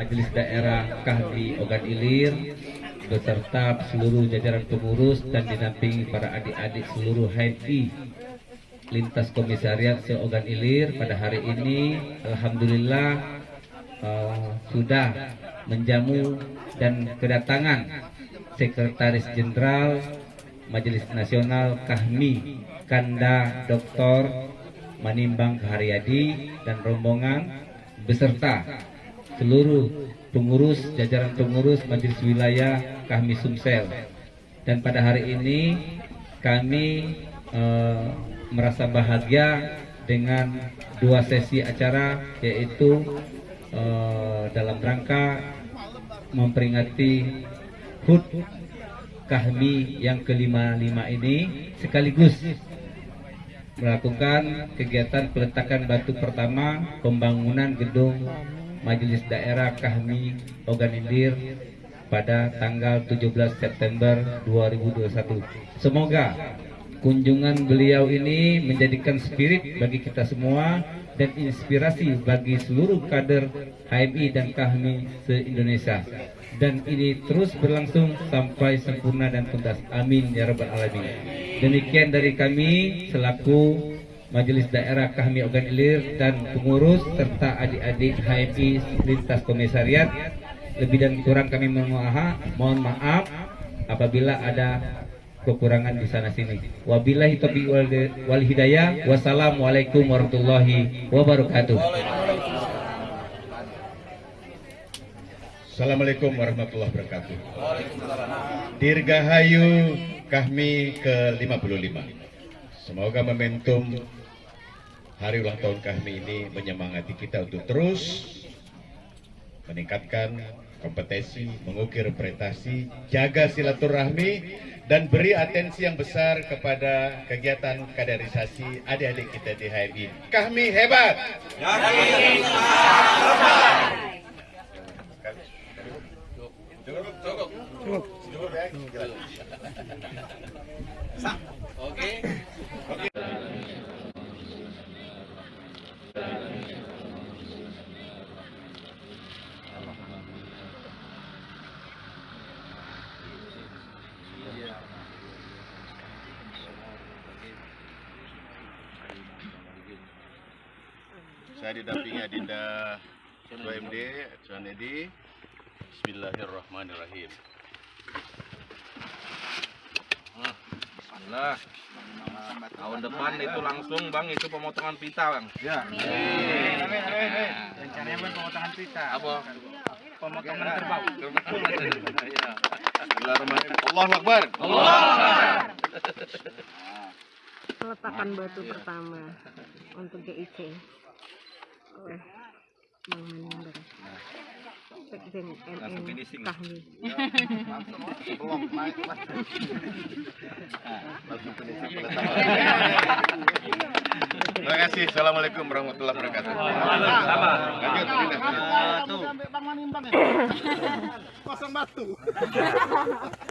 Majelis Daerah Kahmi Ogan Ilir beserta seluruh jajaran pengurus dan dinampingi para adik-adik seluruh HMI lintas komisariat se-Ogan Ilir pada hari ini Alhamdulillah uh, sudah menjamu dan kedatangan Sekretaris Jenderal Majelis Nasional Kahmi Kanda Dr. Manimbang Haryadi dan rombongan beserta seluruh pengurus jajaran pengurus Majelis Wilayah Kahmi Sumsel. Dan pada hari ini kami eh, merasa bahagia dengan dua sesi acara yaitu eh, dalam rangka memperingati HUT Kahmi yang kelima lima ini sekaligus melakukan kegiatan peletakan batu pertama pembangunan gedung Majelis Daerah Kahmi Ogan Ilir pada tanggal 17 September 2021. Semoga kunjungan beliau ini menjadikan spirit bagi kita semua dan inspirasi bagi seluruh kader HMI dan Kahmi se-Indonesia. Dan ini terus berlangsung sampai sempurna dan tuntas. Amin ya rabbal alamin. Demikian dari kami selaku Majelis Daerah Kahmi Ogan Ilir dan pengurus serta adik-adik HMI lintas komisariat. Lebih dan kurang kami mohon mohon maaf apabila ada kekurangan di sana sini. Wabillahi taufiq wal hidayah. Wassalamualaikum warahmatullahi wabarakatuh. Assalamualaikum warahmatullahi wabarakatuh. Dirgahayu Kahmi ke-55. Semoga momentum hari ulang tahun kami ini menyemangati kita untuk terus meningkatkan kompetensi, mengukir prestasi, jaga silaturahmi, dan beri atensi yang besar kepada kegiatan kaderisasi adik-adik kita di HMI. Kami hebat! Oke. Saya didampingi Adinda Ketua MD, Tuan Edi. Bismillahirrahmanirrahim. Bismillah. Tahun depan itu langsung bang itu pemotongan pita bang. Ya. Rencananya bukan pemotongan pita. Apa? Pemotongan kerbau. Iya. Bismillahirrahmanirrahim. Allahu Akbar. peletakan batu pertama untuk GIC Langsung finishing. Kahmi. Terima kasih. Assalamualaikum warahmatullahi wabarakatuh. Sama. Lanjut, Dinda. Satu. Bang Manimbang ya. Pasang batu.